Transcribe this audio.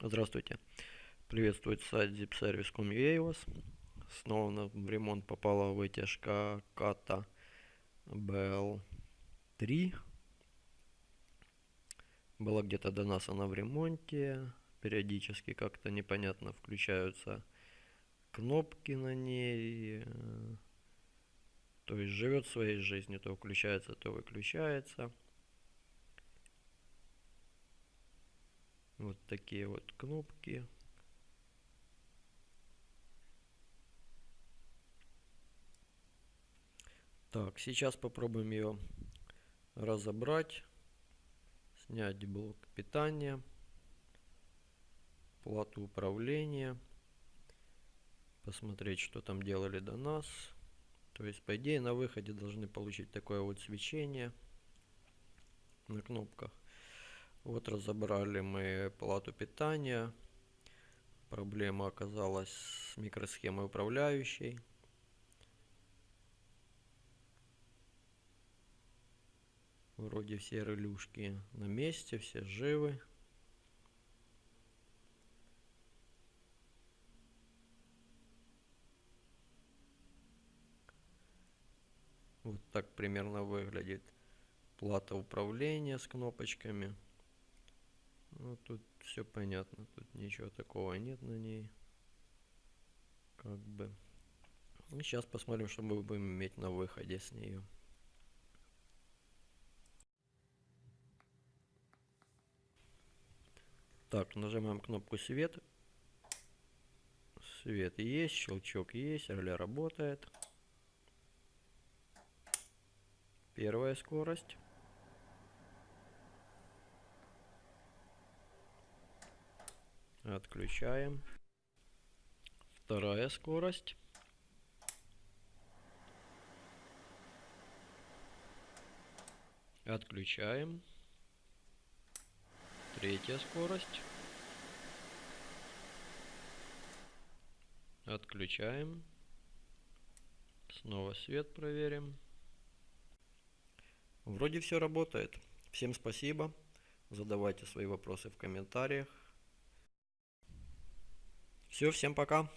Здравствуйте. Приветствует сайт zipservice.com.ua вас. Снова в ремонт попала вытяжка ката BL3. Была где-то до нас она в ремонте. Периодически как-то непонятно включаются кнопки на ней. То есть живет своей жизнью, то включается, то выключается. Вот такие вот кнопки. Так, сейчас попробуем ее разобрать. Снять блок питания. Плату управления. Посмотреть, что там делали до нас. То есть, по идее, на выходе должны получить такое вот свечение на кнопках. Вот разобрали мы плату питания. Проблема оказалась с микросхемой управляющей. Вроде все релюшки на месте, все живы. Вот так примерно выглядит плата управления с кнопочками. Ну, тут все понятно. Тут ничего такого нет на ней. Как бы. И сейчас посмотрим, что мы будем иметь на выходе с нее. Так, нажимаем кнопку свет. Свет есть, щелчок есть, реле работает. Первая скорость. Отключаем. Вторая скорость. Отключаем. Третья скорость. Отключаем. Снова свет проверим. Вроде все работает. Всем спасибо. Задавайте свои вопросы в комментариях. Все, всем пока.